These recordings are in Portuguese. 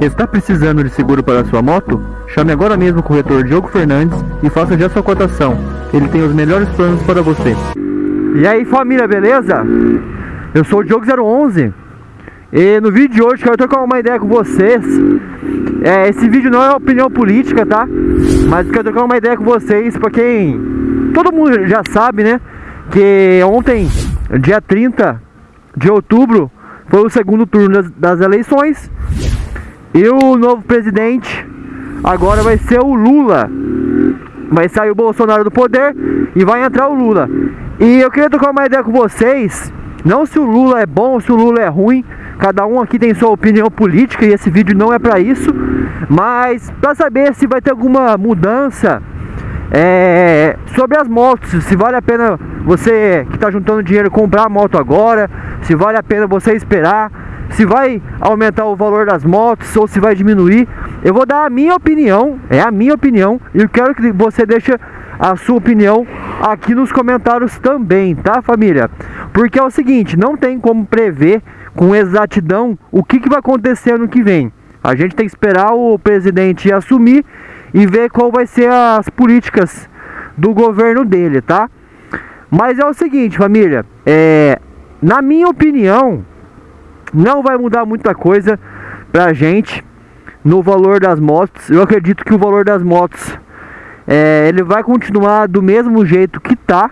Está precisando de seguro para sua moto? Chame agora mesmo o corretor Diogo Fernandes e faça já sua cotação. Ele tem os melhores planos para você. E aí família, beleza? Eu sou o Diogo 011 e no vídeo de hoje quero trocar uma ideia com vocês é, Esse vídeo não é opinião política, tá? Mas quero trocar uma ideia com vocês Pra quem... Todo mundo já sabe, né? Que ontem, dia 30 de outubro Foi o segundo turno das, das eleições E o novo presidente agora vai ser o Lula. Vai sair o Bolsonaro do poder e vai entrar o Lula. E eu queria trocar uma ideia com vocês. Não se o Lula é bom se o Lula é ruim Cada um aqui tem sua opinião política e esse vídeo não é para isso. Mas para saber se vai ter alguma mudança é, sobre as motos, se vale a pena você que está juntando dinheiro comprar a moto agora, se vale a pena você esperar, se vai aumentar o valor das motos ou se vai diminuir. Eu vou dar a minha opinião, é a minha opinião, e eu quero que você deixe a sua opinião aqui nos comentários também, tá família? Porque é o seguinte, não tem como prever com exatidão o que, que vai acontecer ano que vem. A gente tem que esperar o presidente assumir e ver qual vai ser as políticas do governo dele, tá? Mas é o seguinte, família, é, na minha opinião, não vai mudar muita coisa pra gente no valor das motos. Eu acredito que o valor das motos é, ele vai continuar do mesmo jeito que tá.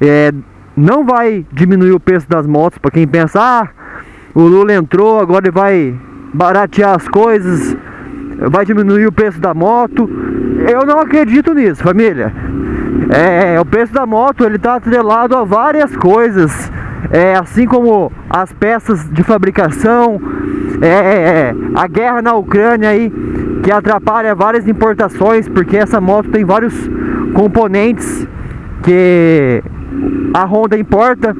É, não vai diminuir o preço das motos para quem pensa, ah, o Lula entrou, agora ele vai baratear as coisas, vai diminuir o preço da moto. Eu não acredito nisso, família. É, o preço da moto ele está atrelado a várias coisas, é, assim como as peças de fabricação, é, é, a guerra na Ucrânia aí que atrapalha várias importações, porque essa moto tem vários componentes que a Honda importa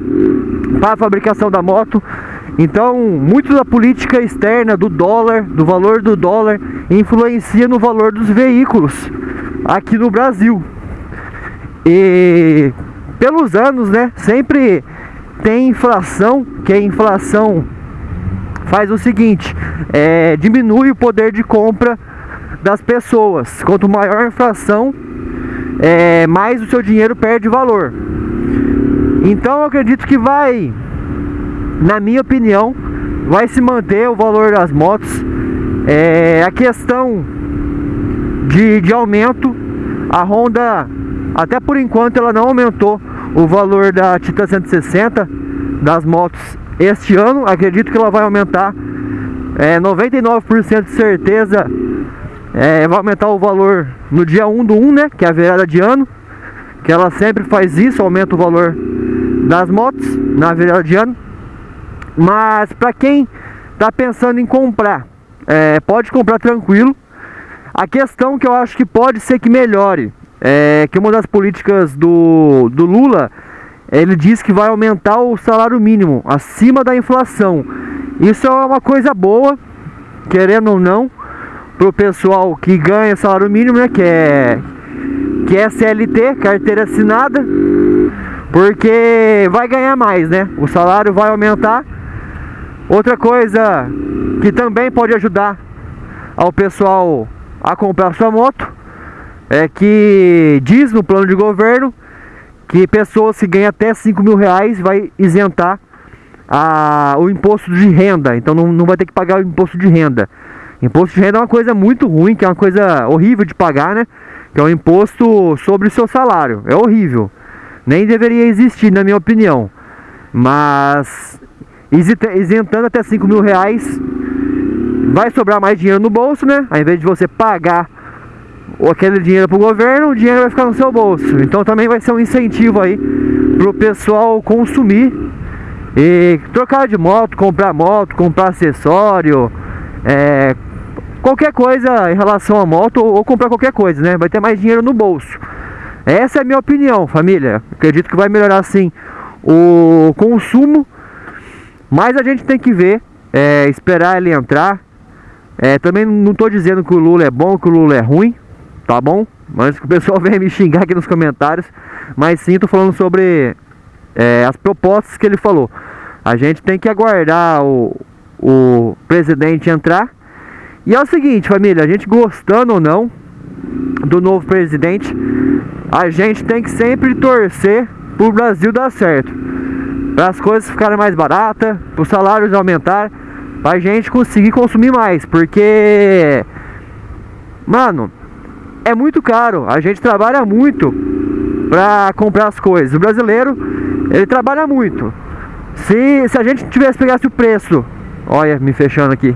para a fabricação da moto. Então, muito da política externa do dólar, do valor do dólar, influencia no valor dos veículos aqui no Brasil. E pelos anos, né, sempre tem inflação, que a inflação faz o seguinte, é, diminui o poder de compra das pessoas. Quanto maior a inflação, é, mais o seu dinheiro perde valor. Então eu acredito que vai, na minha opinião, vai se manter o valor das motos. É, a questão de, de aumento, a Honda, até por enquanto, ela não aumentou o valor da Titan 160 das motos este ano. Acredito que ela vai aumentar é, 99% de certeza. É, vai aumentar o valor no dia 1 do 1, né? Que é a virada de ano. Que ela sempre faz isso, aumenta o valor das motos na virada de ano. Mas para quem está pensando em comprar, é, pode comprar tranquilo. A questão que eu acho que pode ser que melhore é que uma das políticas do, do Lula ele diz que vai aumentar o salário mínimo acima da inflação. Isso é uma coisa boa, querendo ou não, para o pessoal que ganha salário mínimo, né? Que é, que é CLT, carteira assinada. Porque vai ganhar mais, né? O salário vai aumentar. Outra coisa que também pode ajudar ao pessoal a comprar sua moto é que diz no plano de governo que pessoas que ganham até 5 mil reais vai isentar a, o imposto de renda. Então não, não vai ter que pagar o imposto de renda. Imposto de renda é uma coisa muito ruim, que é uma coisa horrível de pagar, né? Que é um imposto sobre o seu salário. É horrível nem deveria existir, na minha opinião. Mas isentando até 5 mil reais, vai sobrar mais dinheiro no bolso, né? Ao invés de você pagar aquele dinheiro para o governo, o dinheiro vai ficar no seu bolso. Então também vai ser um incentivo aí para o pessoal consumir e trocar de moto, comprar moto, comprar acessório, é, qualquer coisa em relação à moto ou, ou comprar qualquer coisa, né? Vai ter mais dinheiro no bolso. Essa é a minha opinião, família. Acredito que vai melhorar sim o consumo, mas a gente tem que ver, é, esperar ele entrar. É, também não estou dizendo que o Lula é bom, que o Lula é ruim, tá bom? Antes que o pessoal venha me xingar aqui nos comentários, mas sim estou falando sobre é, as propostas que ele falou. A gente tem que aguardar o, o presidente entrar E é o seguinte, família, a gente gostando ou não do novo presidente, a gente tem que sempre torcer pro Brasil dar certo. Para as coisas ficarem mais baratas, para os salários aumentar, para a gente conseguir consumir mais, porque mano, é muito caro. A gente trabalha muito para comprar as coisas. O brasileiro, ele trabalha muito. Se, se a gente tivesse pegasse o preço, olha, me fechando aqui.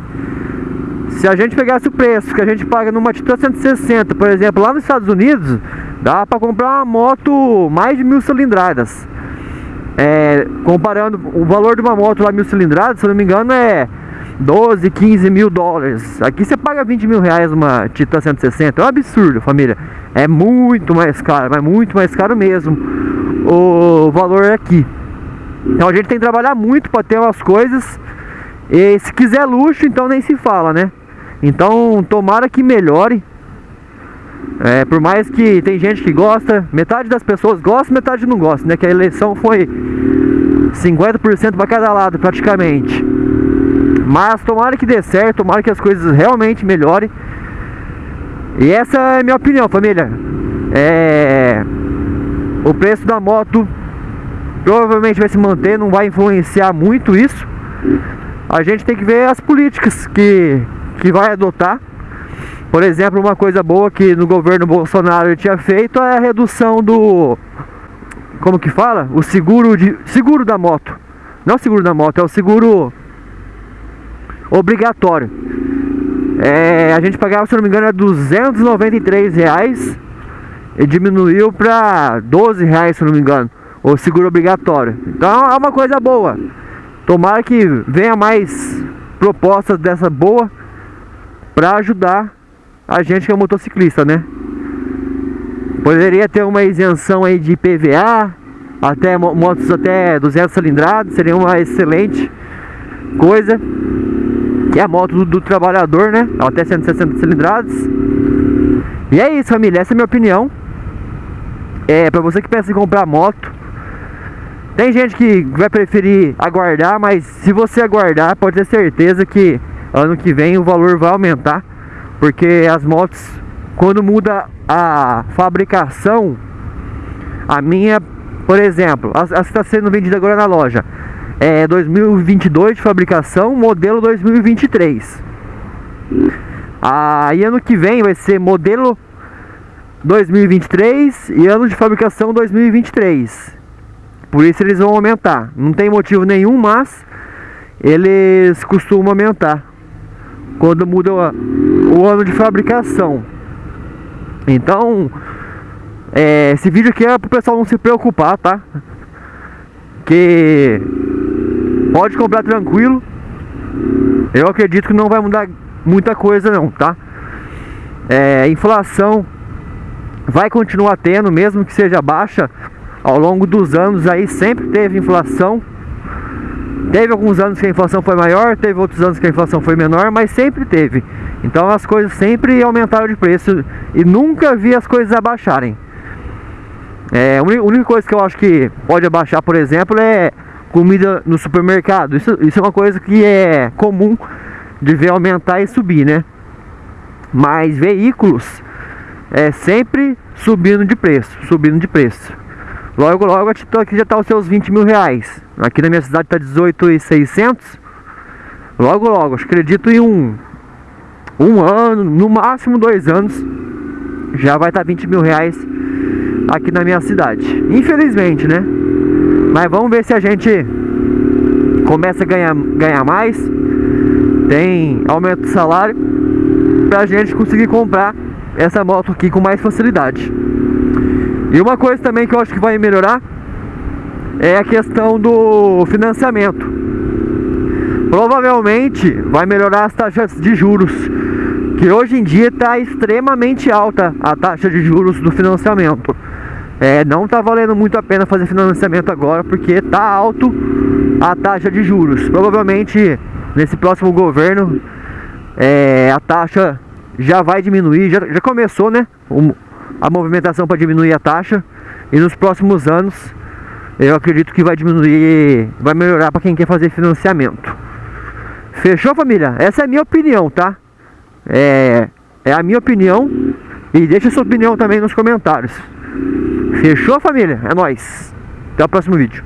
Se a gente pegasse o preço que a gente paga numa Titan 160, por exemplo, lá nos Estados Unidos, dá para comprar uma moto mais de mil cilindradas. É, comparando o valor de uma moto lá mil cilindradas, se não me engano, é 12, 15 mil dólares. Aqui você paga 20 mil reais uma Titan 160. É um absurdo, família. É muito mais caro, mas muito mais caro mesmo o valor aqui. Então a gente tem que trabalhar muito para ter umas coisas. E se quiser luxo, então nem se fala, né? Então tomara que melhore. É, por mais que tem gente que gosta, metade das pessoas gosta, metade não gosta, né? Que a eleição foi 50% para cada lado praticamente. Mas tomara que dê certo, tomara que as coisas realmente melhorem. E essa é a minha opinião, família. É... O preço da moto provavelmente vai se manter, não vai influenciar muito isso. A gente tem que ver as políticas que, que vai adotar. Por exemplo, uma coisa boa que no governo Bolsonaro tinha feito é a redução do como que fala? O seguro de seguro da moto. Não é o seguro da moto, é o seguro obrigatório. É, a gente pagava, se não me engano, era 293 reais e diminuiu para 12 reais, se não me engano, o seguro obrigatório. Então é uma coisa boa. Tomara que venha mais propostas dessa boa para ajudar a gente que é motociclista, né? Poderia ter uma isenção aí de PVA, até motos até 200 cilindradas, seria uma excelente coisa é a moto do, do trabalhador, né? Até 160 cilindradas. E é isso, família. Essa é a minha opinião. É, pra você que pensa em comprar moto. Tem gente que vai preferir aguardar, mas se você aguardar, pode ter certeza que ano que vem o valor vai aumentar. Porque as motos, quando muda a fabricação, a minha, por exemplo, a, a que está sendo vendida agora na loja, é 2022 de fabricação, modelo 2023. Aí ano que vem vai ser modelo 2023 e ano de fabricação 2023. Por isso eles vão aumentar. Não tem motivo nenhum, mas eles costumam aumentar quando muda o, ano de fabricação. Então, é, esse vídeo aqui é para o pessoal não se preocupar, tá? Que Pode comprar tranquilo. Eu acredito que não vai mudar muita coisa não, tá? É, inflação vai continuar tendo, mesmo que seja baixa. Ao longo dos anos aí sempre teve inflação. Teve alguns anos que a inflação foi maior, teve outros anos que a inflação foi menor, mas sempre teve. Então as coisas sempre aumentaram de preço e nunca vi as coisas abaixarem. É, a única coisa que eu acho que pode abaixar, por exemplo, é comida no supermercado. Isso, isso é uma coisa que é comum de ver aumentar e subir, né? Mas veículos é sempre subindo de preço, subindo de preço. Logo, logo aqui já está os seus 20 mil reais. Aqui na minha cidade está 18,600. Logo, logo, acredito em um, um ano, no máximo dois anos, já vai estar tá 20 mil reais aqui na minha cidade. Infelizmente, né? Mas vamos ver se a gente começa a ganhar, ganhar mais. Tem aumento de salário pra gente conseguir comprar essa moto aqui com mais facilidade. E uma coisa também que eu acho que vai melhorar é a questão do financiamento. Provavelmente vai melhorar as taxas de juros, que hoje em dia está extremamente alta a taxa de juros do financiamento é, não está valendo muito a pena fazer financiamento agora porque está alto a taxa de juros. Provavelmente nesse próximo governo é, a taxa já vai diminuir, já, já começou né, a movimentação para diminuir a taxa e nos próximos anos eu acredito que vai diminuir, vai melhorar para quem quer fazer financiamento. Fechou família? Essa é a minha opinião, tá? É, é a minha opinião. E deixa sua opinião também nos comentários. Fechou, família? É nóis. Até o próximo vídeo.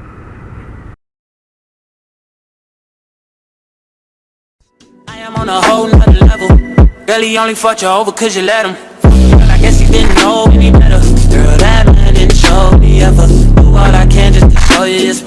On a whole nother level. Girl, he only fucked you over cause you let him. But I guess he didn't know any better. Girl, that man didn't show me ever. Do all I can just to show you it's